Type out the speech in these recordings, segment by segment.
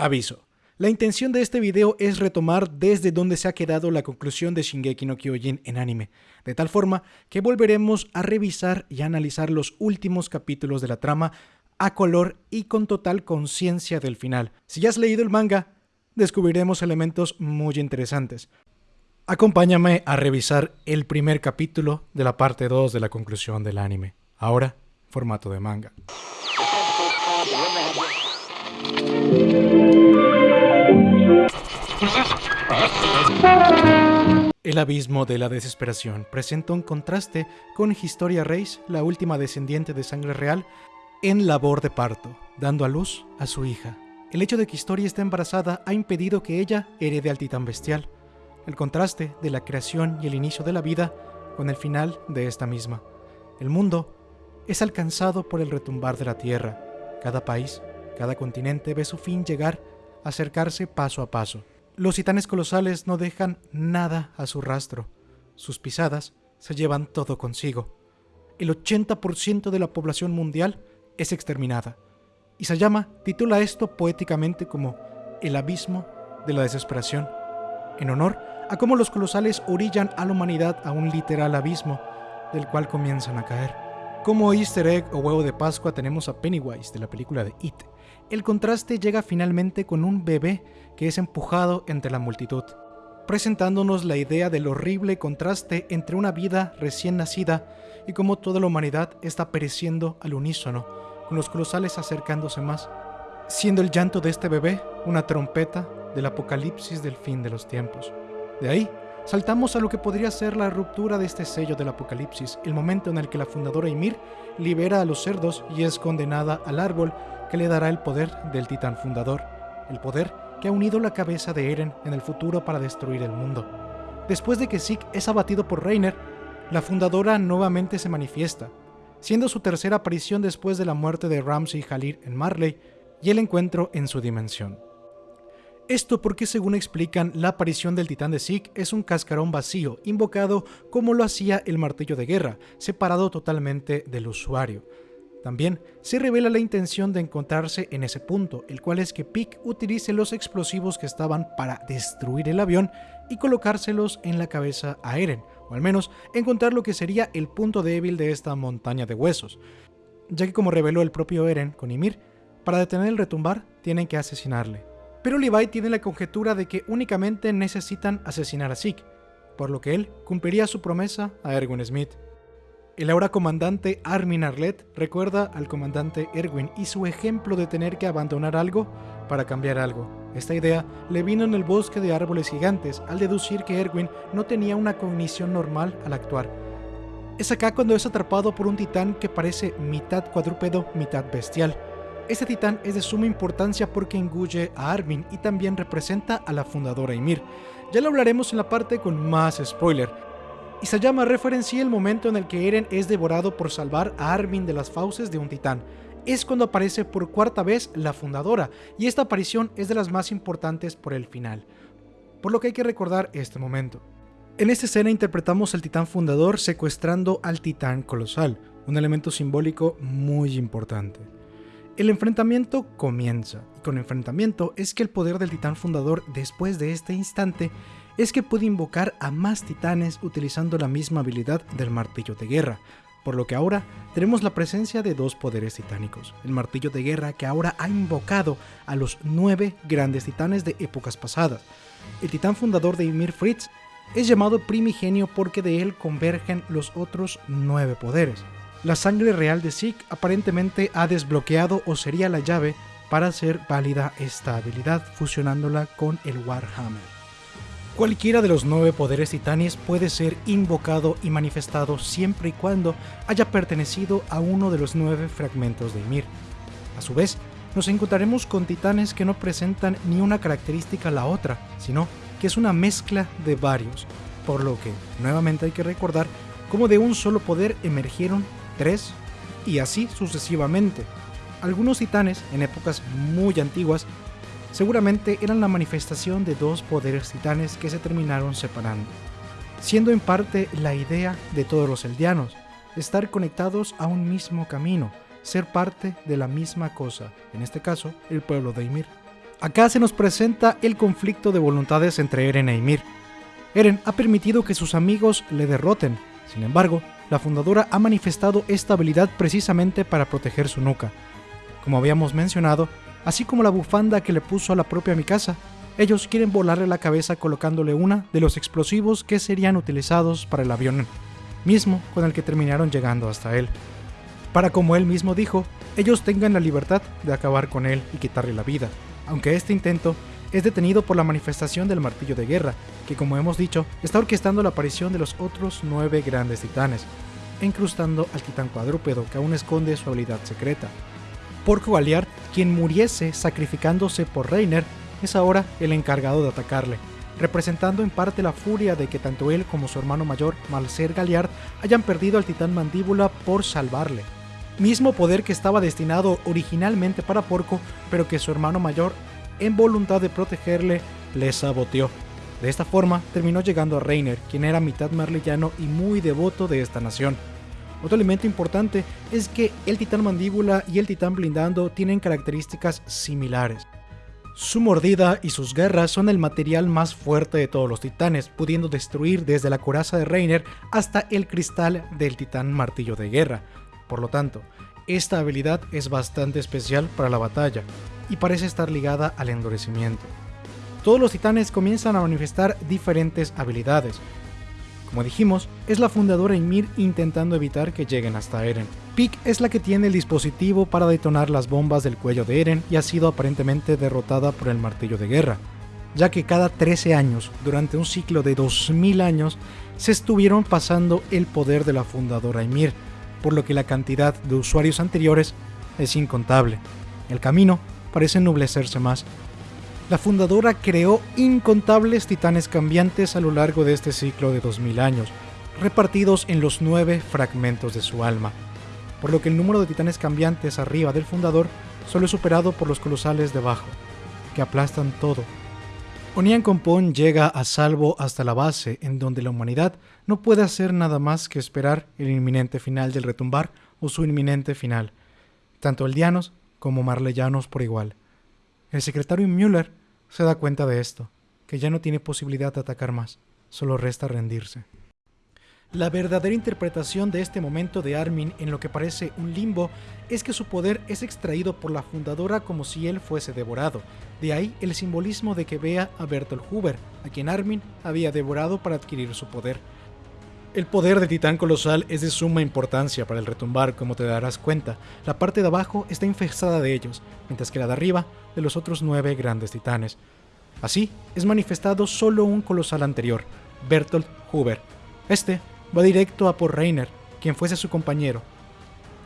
Aviso. La intención de este video es retomar desde donde se ha quedado la conclusión de Shingeki no Kyojin en anime, de tal forma que volveremos a revisar y analizar los últimos capítulos de la trama a color y con total conciencia del final. Si ya has leído el manga, descubriremos elementos muy interesantes. Acompáñame a revisar el primer capítulo de la parte 2 de la conclusión del anime. Ahora, formato de manga. El abismo de la desesperación presenta un contraste con Historia Reis, la última descendiente de sangre real, en labor de parto, dando a luz a su hija. El hecho de que Historia esté embarazada ha impedido que ella herede al titán bestial. El contraste de la creación y el inicio de la vida con el final de esta misma. El mundo es alcanzado por el retumbar de la tierra. Cada país, cada continente ve su fin llegar, acercarse paso a paso. Los titanes colosales no dejan nada a su rastro. Sus pisadas se llevan todo consigo. El 80% de la población mundial es exterminada. Isayama titula esto poéticamente como el abismo de la desesperación, en honor a cómo los colosales orillan a la humanidad a un literal abismo del cual comienzan a caer. Como easter egg o huevo de Pascua tenemos a Pennywise de la película de It, el contraste llega finalmente con un bebé que es empujado entre la multitud, presentándonos la idea del horrible contraste entre una vida recién nacida y cómo toda la humanidad está pereciendo al unísono, con los colosales acercándose más, siendo el llanto de este bebé una trompeta del apocalipsis del fin de los tiempos. De ahí, saltamos a lo que podría ser la ruptura de este sello del apocalipsis, el momento en el que la fundadora Ymir libera a los cerdos y es condenada al árbol que le dará el poder del titán fundador, el poder que ha unido la cabeza de Eren en el futuro para destruir el mundo. Después de que Zeke es abatido por Reiner, la fundadora nuevamente se manifiesta, siendo su tercera aparición después de la muerte de Ramsey Halir en Marley y el encuentro en su dimensión. Esto porque según explican, la aparición del titán de Zeke es un cascarón vacío, invocado como lo hacía el martillo de guerra, separado totalmente del usuario. También se revela la intención de encontrarse en ese punto, el cual es que Pick utilice los explosivos que estaban para destruir el avión y colocárselos en la cabeza a Eren, o al menos encontrar lo que sería el punto débil de esta montaña de huesos, ya que como reveló el propio Eren con Ymir, para detener el retumbar tienen que asesinarle. Pero Levi tiene la conjetura de que únicamente necesitan asesinar a Zeke, por lo que él cumpliría su promesa a Erwin Smith. El ahora comandante Armin Arlet recuerda al comandante Erwin y su ejemplo de tener que abandonar algo para cambiar algo. Esta idea le vino en el bosque de árboles gigantes al deducir que Erwin no tenía una cognición normal al actuar. Es acá cuando es atrapado por un titán que parece mitad cuadrúpedo, mitad bestial. Este titán es de suma importancia porque engulle a Armin y también representa a la fundadora Ymir. Ya lo hablaremos en la parte con más spoiler, Isayama referencia el momento en el que Eren es devorado por salvar a Armin de las fauces de un titán. Es cuando aparece por cuarta vez la fundadora, y esta aparición es de las más importantes por el final. Por lo que hay que recordar este momento. En esta escena interpretamos al titán fundador secuestrando al titán colosal, un elemento simbólico muy importante. El enfrentamiento comienza, y con enfrentamiento es que el poder del titán fundador después de este instante es que puede invocar a más titanes utilizando la misma habilidad del martillo de guerra, por lo que ahora tenemos la presencia de dos poderes titánicos, el martillo de guerra que ahora ha invocado a los nueve grandes titanes de épocas pasadas. El titán fundador de Ymir Fritz es llamado primigenio porque de él convergen los otros nueve poderes. La sangre real de Zeke aparentemente ha desbloqueado o sería la llave para hacer válida esta habilidad fusionándola con el Warhammer. Cualquiera de los nueve poderes titanes puede ser invocado y manifestado siempre y cuando haya pertenecido a uno de los nueve fragmentos de Ymir. A su vez, nos encontraremos con titanes que no presentan ni una característica a la otra, sino que es una mezcla de varios, por lo que nuevamente hay que recordar cómo de un solo poder emergieron tres y así sucesivamente. Algunos titanes en épocas muy antiguas seguramente eran la manifestación de dos poderes titanes que se terminaron separando, siendo en parte la idea de todos los eldianos, estar conectados a un mismo camino, ser parte de la misma cosa, en este caso el pueblo de Ymir. Acá se nos presenta el conflicto de voluntades entre Eren e Ymir. Eren ha permitido que sus amigos le derroten, sin embargo, la fundadora ha manifestado esta habilidad precisamente para proteger su nuca. Como habíamos mencionado, así como la bufanda que le puso a la propia Mikasa, ellos quieren volarle la cabeza colocándole una de los explosivos que serían utilizados para el avión, mismo con el que terminaron llegando hasta él. Para como él mismo dijo, ellos tengan la libertad de acabar con él y quitarle la vida, aunque este intento es detenido por la manifestación del martillo de guerra, que como hemos dicho, está orquestando la aparición de los otros nueve grandes titanes, incrustando al titán cuadrúpedo que aún esconde su habilidad secreta. Porco Galiard, quien muriese sacrificándose por Reiner, es ahora el encargado de atacarle, representando en parte la furia de que tanto él como su hermano mayor, Malcer Galliard, hayan perdido al titán mandíbula por salvarle. Mismo poder que estaba destinado originalmente para Porco, pero que su hermano mayor, en voluntad de protegerle, le saboteó. De esta forma, terminó llegando a Reiner, quien era mitad marleyano y muy devoto de esta nación. Otro elemento importante es que el titán mandíbula y el titán blindando tienen características similares. Su mordida y sus garras son el material más fuerte de todos los titanes, pudiendo destruir desde la coraza de Reiner hasta el cristal del titán martillo de guerra. Por lo tanto, esta habilidad es bastante especial para la batalla y parece estar ligada al endurecimiento. Todos los titanes comienzan a manifestar diferentes habilidades, como dijimos, es la fundadora Ymir intentando evitar que lleguen hasta Eren. Pik es la que tiene el dispositivo para detonar las bombas del cuello de Eren y ha sido aparentemente derrotada por el martillo de guerra, ya que cada 13 años, durante un ciclo de 2000 años, se estuvieron pasando el poder de la fundadora Ymir, por lo que la cantidad de usuarios anteriores es incontable. El camino parece ennublecerse más la fundadora creó incontables titanes cambiantes a lo largo de este ciclo de 2000 años, repartidos en los nueve fragmentos de su alma, por lo que el número de titanes cambiantes arriba del fundador solo es superado por los colosales debajo, que aplastan todo. Onian Compón llega a salvo hasta la base, en donde la humanidad no puede hacer nada más que esperar el inminente final del retumbar o su inminente final, tanto eldianos como marleyanos por igual. El secretario Müller se da cuenta de esto, que ya no tiene posibilidad de atacar más, solo resta rendirse. La verdadera interpretación de este momento de Armin en lo que parece un limbo es que su poder es extraído por la fundadora como si él fuese devorado. De ahí el simbolismo de que vea a Bertolt Huber, a quien Armin había devorado para adquirir su poder. El poder de Titán Colosal es de suma importancia para el retumbar, como te darás cuenta. La parte de abajo está infestada de ellos, mientras que la de arriba de los otros nueve grandes titanes. Así, es manifestado solo un colosal anterior, Bertolt Huber. Este va directo a por Reiner, quien fuese su compañero.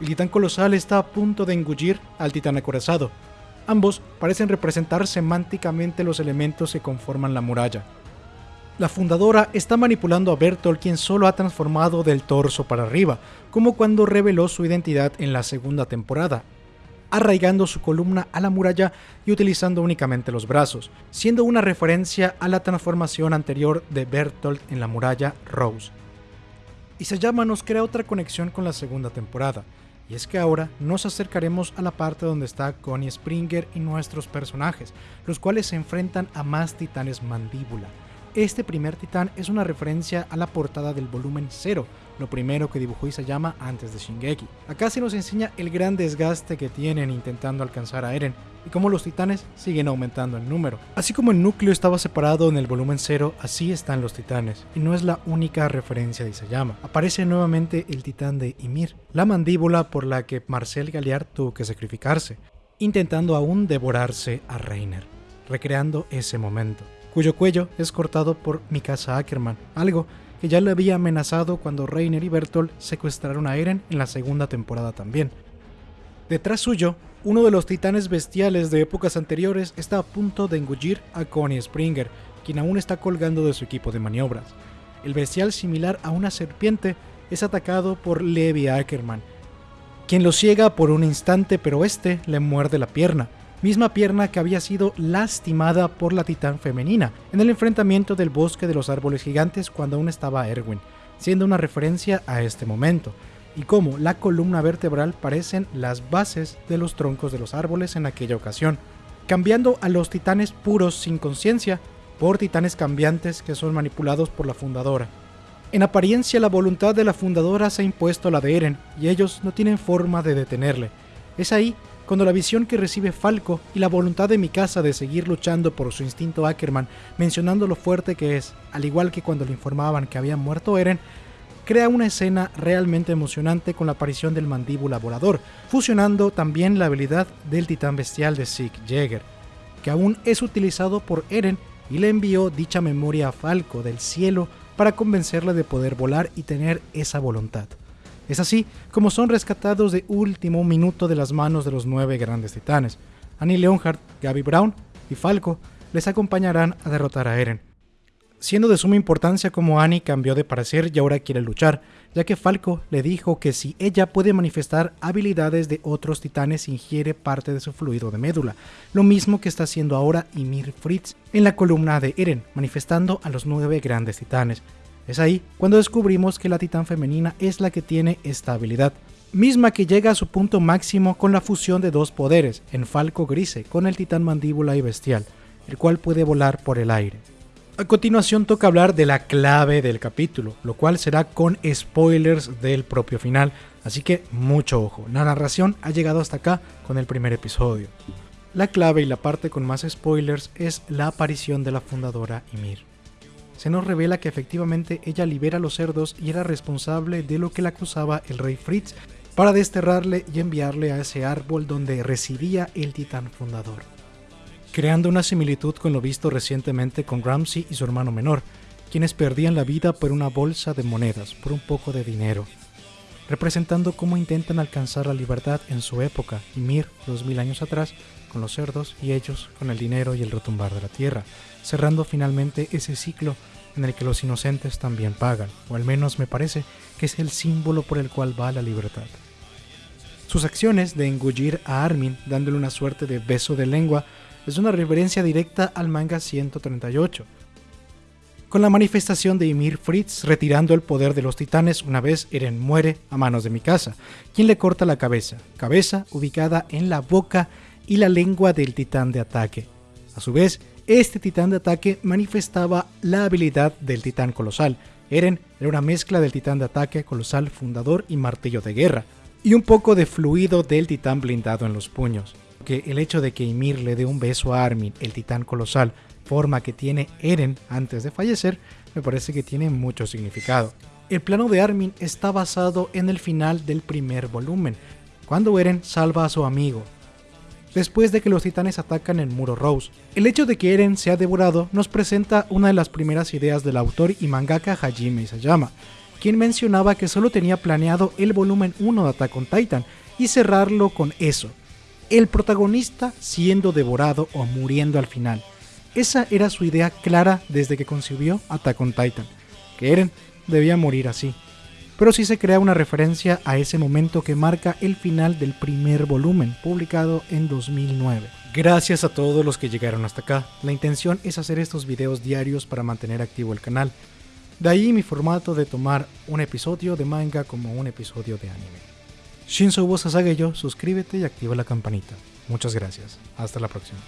El titán colosal está a punto de engullir al titán acorazado. Ambos parecen representar semánticamente los elementos que conforman la muralla. La fundadora está manipulando a Bertolt quien solo ha transformado del torso para arriba, como cuando reveló su identidad en la segunda temporada, arraigando su columna a la muralla y utilizando únicamente los brazos, siendo una referencia a la transformación anterior de Bertolt en la muralla Rose. Y llama nos crea otra conexión con la segunda temporada, y es que ahora nos acercaremos a la parte donde está Connie Springer y nuestros personajes, los cuales se enfrentan a más titanes mandíbula, este primer titán es una referencia a la portada del volumen 0, lo primero que dibujó Isayama antes de Shingeki. Acá se nos enseña el gran desgaste que tienen intentando alcanzar a Eren y cómo los titanes siguen aumentando en número. Así como el núcleo estaba separado en el volumen 0, así están los titanes, y no es la única referencia de Isayama. Aparece nuevamente el titán de Ymir, la mandíbula por la que Marcel Galliard tuvo que sacrificarse, intentando aún devorarse a Reiner, recreando ese momento cuyo cuello es cortado por Mikasa Ackerman, algo que ya le había amenazado cuando Reiner y Bertolt secuestraron a Eren en la segunda temporada también. Detrás suyo, uno de los titanes bestiales de épocas anteriores está a punto de engullir a Connie Springer, quien aún está colgando de su equipo de maniobras. El bestial similar a una serpiente es atacado por Levi Ackerman, quien lo ciega por un instante pero este le muerde la pierna, misma pierna que había sido lastimada por la titán femenina en el enfrentamiento del bosque de los árboles gigantes cuando aún estaba Erwin, siendo una referencia a este momento, y cómo la columna vertebral parecen las bases de los troncos de los árboles en aquella ocasión. cambiando a los titanes puros sin conciencia por titanes cambiantes que son manipulados por la fundadora. En apariencia la voluntad de la fundadora se ha impuesto a la de Eren y ellos no tienen forma de detenerle. Es ahí cuando la visión que recibe Falco y la voluntad de Mikasa de seguir luchando por su instinto Ackerman, mencionando lo fuerte que es, al igual que cuando le informaban que había muerto Eren, crea una escena realmente emocionante con la aparición del mandíbula volador, fusionando también la habilidad del titán bestial de Sieg Jäger, que aún es utilizado por Eren y le envió dicha memoria a Falco del cielo para convencerle de poder volar y tener esa voluntad. Es así como son rescatados de último minuto de las manos de los nueve grandes titanes. Annie Leonhardt, Gaby Brown y Falco les acompañarán a derrotar a Eren. Siendo de suma importancia como Annie cambió de parecer y ahora quiere luchar, ya que Falco le dijo que si ella puede manifestar habilidades de otros titanes ingiere parte de su fluido de médula, lo mismo que está haciendo ahora Ymir Fritz en la columna de Eren, manifestando a los nueve grandes titanes. Es ahí cuando descubrimos que la titán femenina es la que tiene esta habilidad, misma que llega a su punto máximo con la fusión de dos poderes, en Falco Grise con el titán mandíbula y bestial, el cual puede volar por el aire. A continuación toca hablar de la clave del capítulo, lo cual será con spoilers del propio final, así que mucho ojo, la narración ha llegado hasta acá con el primer episodio. La clave y la parte con más spoilers es la aparición de la fundadora Ymir se nos revela que efectivamente ella libera a los cerdos y era responsable de lo que le acusaba el rey Fritz para desterrarle y enviarle a ese árbol donde residía el titán fundador. Creando una similitud con lo visto recientemente con Ramsey y su hermano menor, quienes perdían la vida por una bolsa de monedas, por un poco de dinero, representando cómo intentan alcanzar la libertad en su época, y Mir, dos mil años atrás, con los cerdos y ellos con el dinero y el retumbar de la tierra, cerrando finalmente ese ciclo en el que los inocentes también pagan, o al menos me parece que es el símbolo por el cual va la libertad. Sus acciones de engullir a Armin dándole una suerte de beso de lengua es una referencia directa al manga 138, con la manifestación de Ymir Fritz retirando el poder de los titanes una vez Eren muere a manos de Mikasa, quien le corta la cabeza, cabeza ubicada en la boca y la lengua del titán de ataque. A su vez, este titán de ataque manifestaba la habilidad del titán colosal. Eren era una mezcla del titán de ataque colosal fundador y martillo de guerra, y un poco de fluido del titán blindado en los puños. Que el hecho de que Ymir le dé un beso a Armin, el titán colosal, forma que tiene Eren antes de fallecer, me parece que tiene mucho significado. El plano de Armin está basado en el final del primer volumen, cuando Eren salva a su amigo, después de que los titanes atacan el muro Rose. El hecho de que Eren sea devorado nos presenta una de las primeras ideas del autor y mangaka Hajime Isayama, quien mencionaba que solo tenía planeado el volumen 1 de Attack on Titan y cerrarlo con eso, el protagonista siendo devorado o muriendo al final. Esa era su idea clara desde que concibió Attack on Titan, que Eren debía morir así pero sí se crea una referencia a ese momento que marca el final del primer volumen, publicado en 2009. Gracias a todos los que llegaron hasta acá, la intención es hacer estos videos diarios para mantener activo el canal. De ahí mi formato de tomar un episodio de manga como un episodio de anime. Shinzo yo, suscríbete y activa la campanita. Muchas gracias. Hasta la próxima.